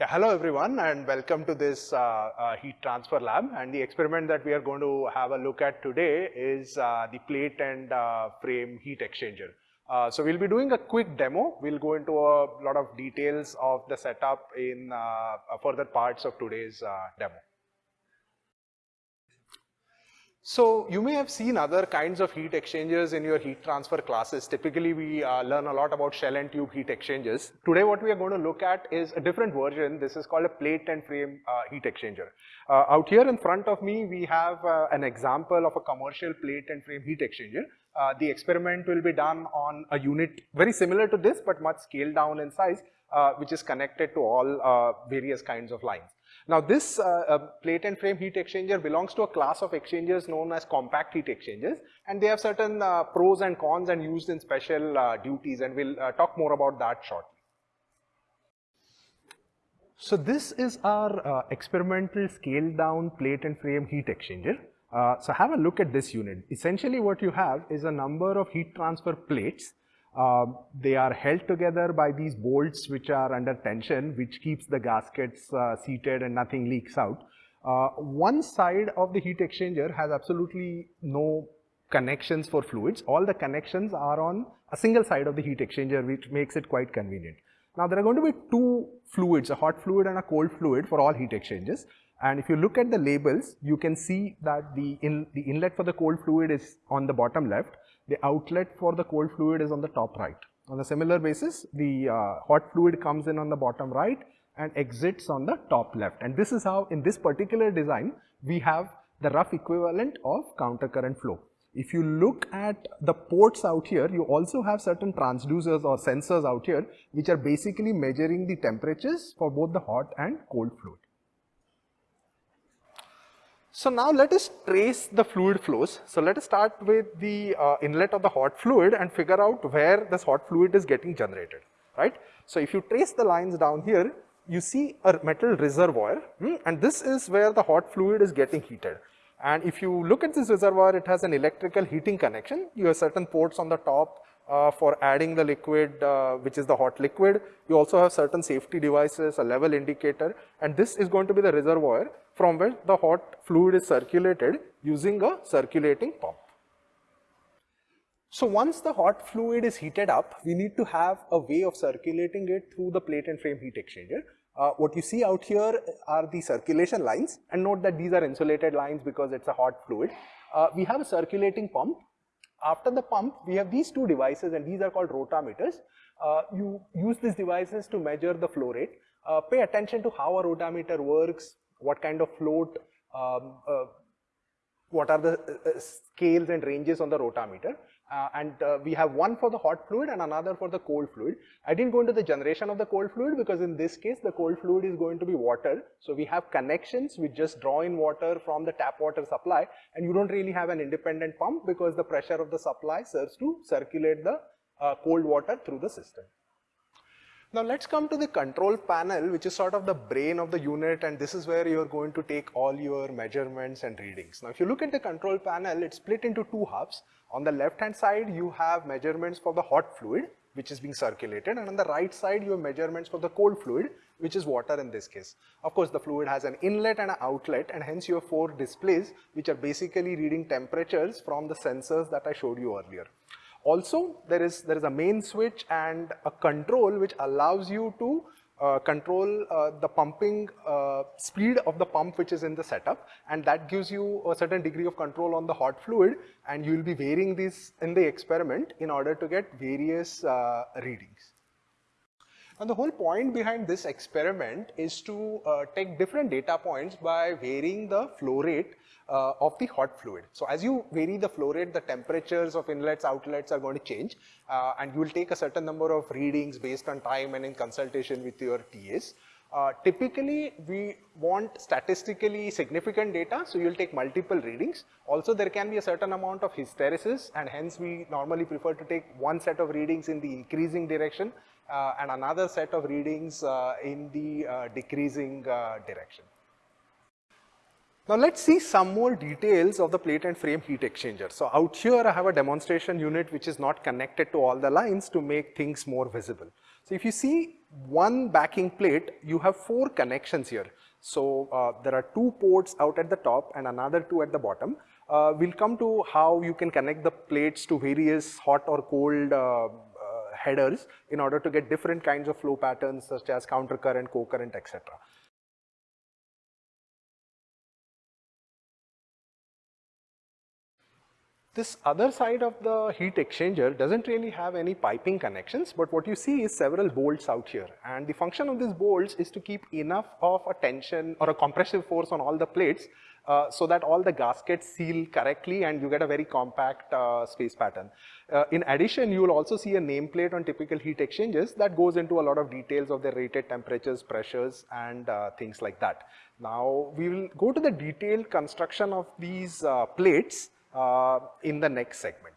Yeah, hello everyone and welcome to this uh, uh, heat transfer lab and the experiment that we are going to have a look at today is uh, the plate and uh, frame heat exchanger. Uh, so we'll be doing a quick demo. We'll go into a lot of details of the setup in uh, further parts of today's demo. So you may have seen other kinds of heat exchangers in your heat transfer classes. Typically we uh, learn a lot about shell and tube heat exchangers. Today what we are going to look at is a different version. This is called a plate and frame uh, heat exchanger. Uh, out here in front of me we have uh, an example of a commercial plate and frame heat exchanger. Uh, the experiment will be done on a unit very similar to this but much scaled down in size uh, which is connected to all various kinds of lines. Now this uh, uh, plate and frame heat exchanger belongs to a class of exchangers known as compact heat exchangers and they have certain uh, pros and cons and used in special uh, duties and we'll uh, talk more about that shortly. So this is our uh, experimental scaled down plate and frame heat exchanger. so have a look at this unit. Essentially what you have is a number of heat transfer plates uh, they are held together by these bolts which are under tension, which keeps the gaskets uh, seated and nothing leaks out. Uh, one side of the heat exchanger has absolutely no connections for fluids. All the connections are on a single side of the heat exchanger, which makes it quite convenient. Now, there are going to be two fluids, a hot fluid and a cold fluid for all heat exchangers. And if you look at the labels, you can see that the, in, the inlet for the cold fluid is on the bottom left the outlet for the cold fluid is on the top right. On a similar basis, the uh, hot fluid comes in on the bottom right and exits on the top left. And this is how in this particular design, we have the rough equivalent of counter current flow. If you look at the ports out here, you also have certain transducers or sensors out here, which are basically measuring the temperatures for both the hot and cold fluid. So now let us trace the fluid flows. So let us start with the uh, inlet of the hot fluid and figure out where this hot fluid is getting generated, right? So if you trace the lines down here, you see a metal reservoir hmm, and this is where the hot fluid is getting heated. And if you look at this reservoir, it has an electrical heating connection. You have certain ports on the top uh, for adding the liquid, uh, which is the hot liquid. You also have certain safety devices, a level indicator, and this is going to be the reservoir from where the hot fluid is circulated using a circulating pump. So once the hot fluid is heated up, we need to have a way of circulating it through the plate and frame heat exchanger. Uh, what you see out here are the circulation lines and note that these are insulated lines because it's a hot fluid. Uh, we have a circulating pump. After the pump, we have these two devices and these are called rotameters. Uh, you use these devices to measure the flow rate. Uh, pay attention to how a rotameter works, what kind of float, um, uh, what are the uh, uh, scales and ranges on the rotameter. Uh, and uh, we have one for the hot fluid and another for the cold fluid. I didn't go into the generation of the cold fluid because in this case the cold fluid is going to be water. So we have connections, we just draw in water from the tap water supply and you don't really have an independent pump because the pressure of the supply serves to circulate the uh, cold water through the system. Now let's come to the control panel which is sort of the brain of the unit and this is where you're going to take all your measurements and readings. Now if you look at the control panel, it's split into two hubs. On the left hand side, you have measurements for the hot fluid which is being circulated and on the right side you have measurements for the cold fluid which is water in this case. Of course the fluid has an inlet and an outlet and hence you have four displays which are basically reading temperatures from the sensors that I showed you earlier. Also, there is, there is a main switch and a control which allows you to uh, control uh, the pumping uh, speed of the pump which is in the setup and that gives you a certain degree of control on the hot fluid and you will be varying this in the experiment in order to get various uh, readings. And the whole point behind this experiment is to uh, take different data points by varying the flow rate uh, of the hot fluid. So as you vary the flow rate, the temperatures of inlets, outlets are going to change uh, and you will take a certain number of readings based on time and in consultation with your TAs. Uh, typically, we want statistically significant data, so you'll take multiple readings. Also, there can be a certain amount of hysteresis and hence we normally prefer to take one set of readings in the increasing direction and another set of readings uh, in the uh, decreasing uh, direction. Now let's see some more details of the plate and frame heat exchanger. So out here I have a demonstration unit which is not connected to all the lines to make things more visible. So if you see one backing plate, you have four connections here. So uh, there are two ports out at the top and another two at the bottom. Uh, we'll come to how you can connect the plates to various hot or cold uh, uh headers in order to get different kinds of flow patterns such as counter current, co-current, etc. This other side of the heat exchanger doesn't really have any piping connections, but what you see is several bolts out here. And the function of these bolts is to keep enough of a tension or a compressive force on all the plates uh, so that all the gaskets seal correctly and you get a very compact uh, space pattern. Uh, in addition, you will also see a nameplate on typical heat exchangers that goes into a lot of details of the rated temperatures, pressures and uh, things like that. Now, we will go to the detailed construction of these uh, plates uh, in the next segment.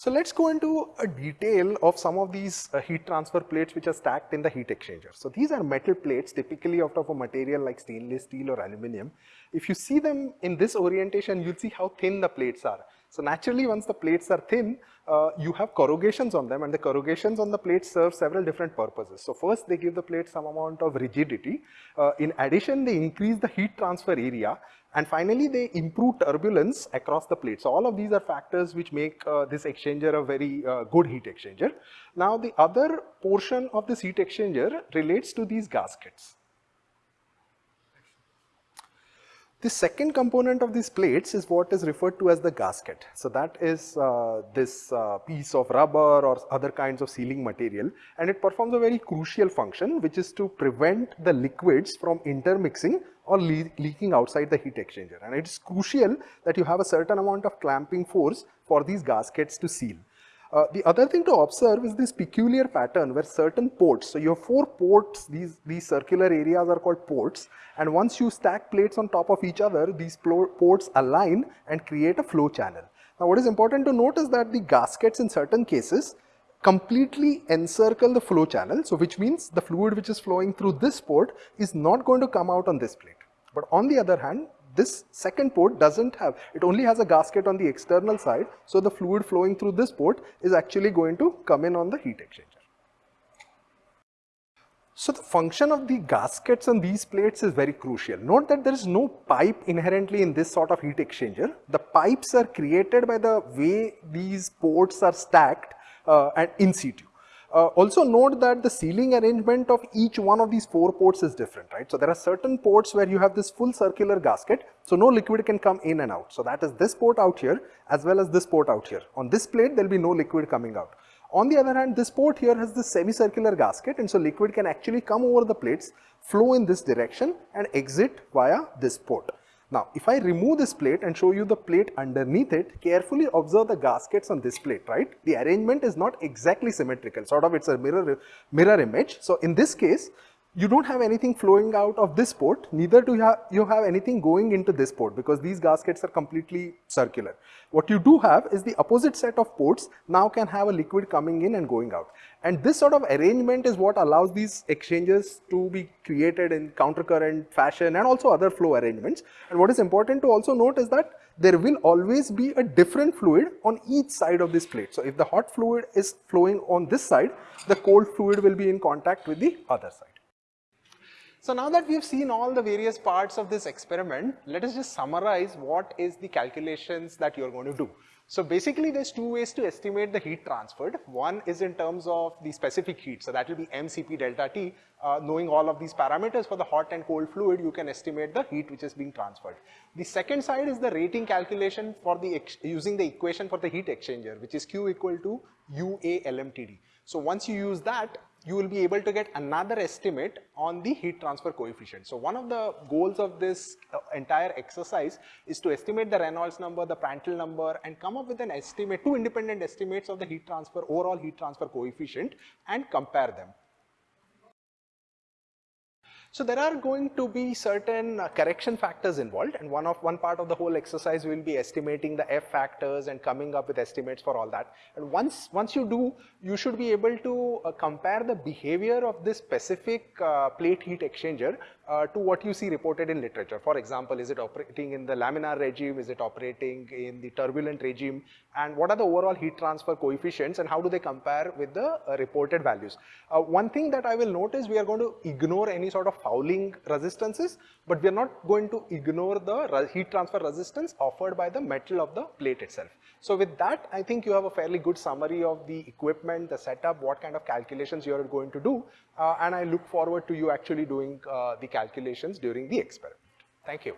So let's go into a detail of some of these uh, heat transfer plates which are stacked in the heat exchanger. So these are metal plates typically out of a material like stainless steel or aluminum. If you see them in this orientation, you'll see how thin the plates are. So naturally once the plates are thin, uh, you have corrugations on them and the corrugations on the plates serve several different purposes. So first they give the plate some amount of rigidity. Uh, in addition, they increase the heat transfer area and finally, they improve turbulence across the plate. So all of these are factors which make uh, this exchanger a very uh, good heat exchanger. Now the other portion of this heat exchanger relates to these gaskets. The second component of these plates is what is referred to as the gasket. So that is uh, this uh, piece of rubber or other kinds of sealing material and it performs a very crucial function which is to prevent the liquids from intermixing or le leaking outside the heat exchanger and it is crucial that you have a certain amount of clamping force for these gaskets to seal. Uh, the other thing to observe is this peculiar pattern where certain ports, so you have four ports, these, these circular areas are called ports and once you stack plates on top of each other, these ports align and create a flow channel. Now what is important to note is that the gaskets in certain cases completely encircle the flow channel, so which means the fluid which is flowing through this port is not going to come out on this plate. But on the other hand, this second port doesn't have, it only has a gasket on the external side, so the fluid flowing through this port is actually going to come in on the heat exchanger. So the function of the gaskets on these plates is very crucial. Note that there is no pipe inherently in this sort of heat exchanger. The pipes are created by the way these ports are stacked uh, and in situ. Uh, also note that the sealing arrangement of each one of these four ports is different, right? So there are certain ports where you have this full circular gasket, so no liquid can come in and out. So that is this port out here as well as this port out here. On this plate, there will be no liquid coming out. On the other hand, this port here has this semicircular gasket and so liquid can actually come over the plates, flow in this direction and exit via this port. Now, if I remove this plate and show you the plate underneath it, carefully observe the gaskets on this plate, right? The arrangement is not exactly symmetrical, sort of it's a mirror, mirror image. So, in this case, you don't have anything flowing out of this port, neither do you have, you have anything going into this port because these gaskets are completely circular. What you do have is the opposite set of ports now can have a liquid coming in and going out. And this sort of arrangement is what allows these exchangers to be created in countercurrent fashion and also other flow arrangements. And what is important to also note is that there will always be a different fluid on each side of this plate. So if the hot fluid is flowing on this side, the cold fluid will be in contact with the other side. So now that we've seen all the various parts of this experiment, let us just summarize what is the calculations that you're going to do. So basically there's two ways to estimate the heat transferred. One is in terms of the specific heat. So that will be mCp delta T. Uh, knowing all of these parameters for the hot and cold fluid, you can estimate the heat which is being transferred. The second side is the rating calculation for the using the equation for the heat exchanger, which is Q equal to UA LMTD. So once you use that, you will be able to get another estimate on the heat transfer coefficient. So one of the goals of this uh, entire exercise is to estimate the Reynolds number, the Prandtl number and come up with an estimate, two independent estimates of the heat transfer, overall heat transfer coefficient and compare them. So there are going to be certain uh, correction factors involved and one of one part of the whole exercise will be estimating the F factors and coming up with estimates for all that. And once, once you do, you should be able to uh, compare the behavior of this specific uh, plate heat exchanger uh, to what you see reported in literature. For example, is it operating in the laminar regime? Is it operating in the turbulent regime? And what are the overall heat transfer coefficients and how do they compare with the uh, reported values? Uh, one thing that I will note is we are going to ignore any sort of fouling resistances, but we are not going to ignore the heat transfer resistance offered by the metal of the plate itself. So with that, I think you have a fairly good summary of the equipment, the setup, what kind of calculations you are going to do, uh, and I look forward to you actually doing uh, the calculations during the experiment. Thank you.